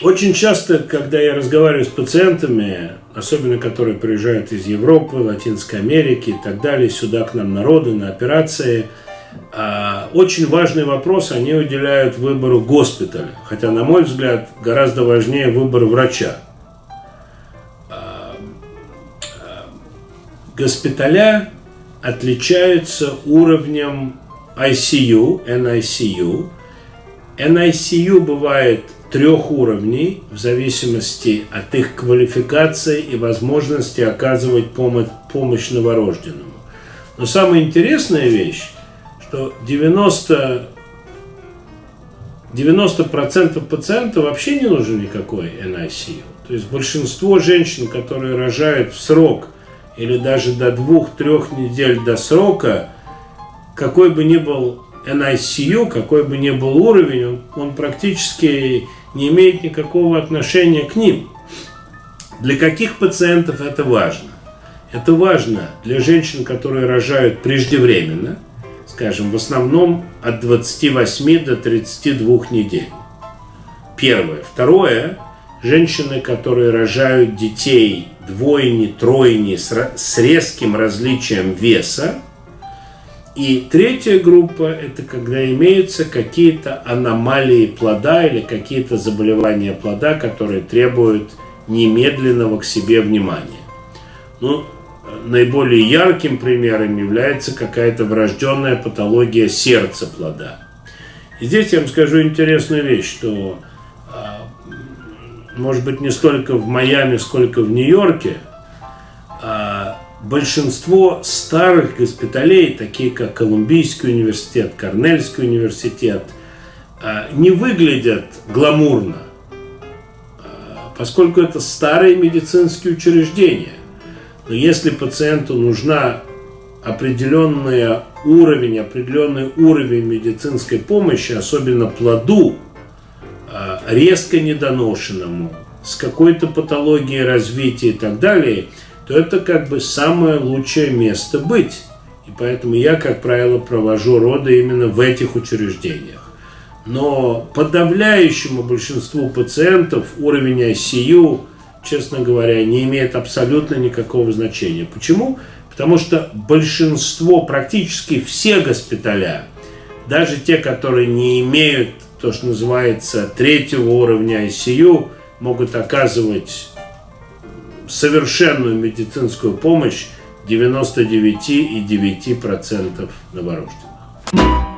Очень часто, когда я разговариваю с пациентами, особенно которые приезжают из Европы, Латинской Америки и так далее, сюда к нам народы на операции, а, очень важный вопрос они уделяют выбору госпиталя. Хотя, на мой взгляд, гораздо важнее выбор врача. А, а, госпиталя отличаются уровнем ICU, NICU. NICU бывает трех уровней в зависимости от их квалификации и возможности оказывать помощь, помощь новорожденному. Но самая интересная вещь, что 90 90% пациентов вообще не нужен никакой NICU. То есть большинство женщин, которые рожают в срок или даже до двух-трех недель до срока, какой бы ни был NICU, какой бы ни был уровень, он, он практически не имеет никакого отношения к ним. Для каких пациентов это важно? Это важно для женщин, которые рожают преждевременно, скажем, в основном от 28 до 32 недель. Первое. Второе. Женщины, которые рожают детей двойни, тройни с резким различием веса, и третья группа – это когда имеются какие-то аномалии плода или какие-то заболевания плода, которые требуют немедленного к себе внимания. Ну, наиболее ярким примером является какая-то врожденная патология сердца плода. И здесь я вам скажу интересную вещь, что, а, может быть, не столько в Майами, сколько в Нью-Йорке, большинство старых госпиталей, такие как Колумбийский университет, Корнельский университет, а, не выглядят гламурно, а, поскольку это старые медицинские учреждения. Но если пациенту нужна определенный уровень, определенный уровень медицинской помощи, особенно плоду, а, резко недоношенному, с какой-то патологией развития и так далее – то это как бы самое лучшее место быть. И поэтому я, как правило, провожу роды именно в этих учреждениях. Но подавляющему большинству пациентов уровень ICU, честно говоря, не имеет абсолютно никакого значения. Почему? Потому что большинство, практически все госпиталя, даже те, которые не имеют то, что называется третьего уровня ICU, могут оказывать совершенную медицинскую помощь 99,9% новорожденных.